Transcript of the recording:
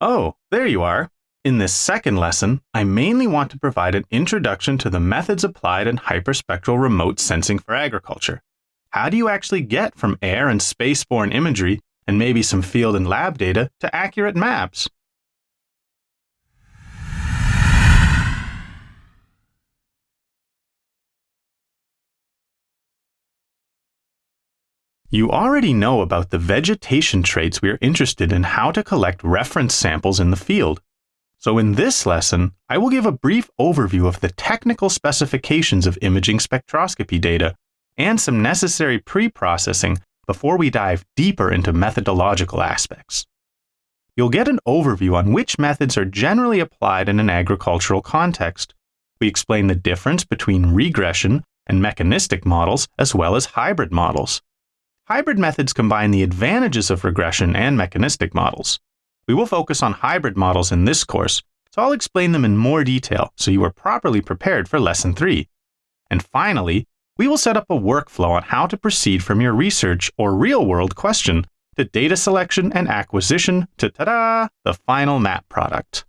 Oh, there you are. In this second lesson, I mainly want to provide an introduction to the methods applied in hyperspectral remote sensing for agriculture. How do you actually get from air and spaceborne imagery and maybe some field and lab data to accurate maps? You already know about the vegetation traits we are interested in how to collect reference samples in the field. So in this lesson, I will give a brief overview of the technical specifications of imaging spectroscopy data and some necessary pre-processing before we dive deeper into methodological aspects. You'll get an overview on which methods are generally applied in an agricultural context. We explain the difference between regression and mechanistic models as well as hybrid models. Hybrid methods combine the advantages of regression and mechanistic models. We will focus on hybrid models in this course, so I'll explain them in more detail so you are properly prepared for Lesson 3. And finally, we will set up a workflow on how to proceed from your research or real-world question to data selection and acquisition to, ta-da, the final map product.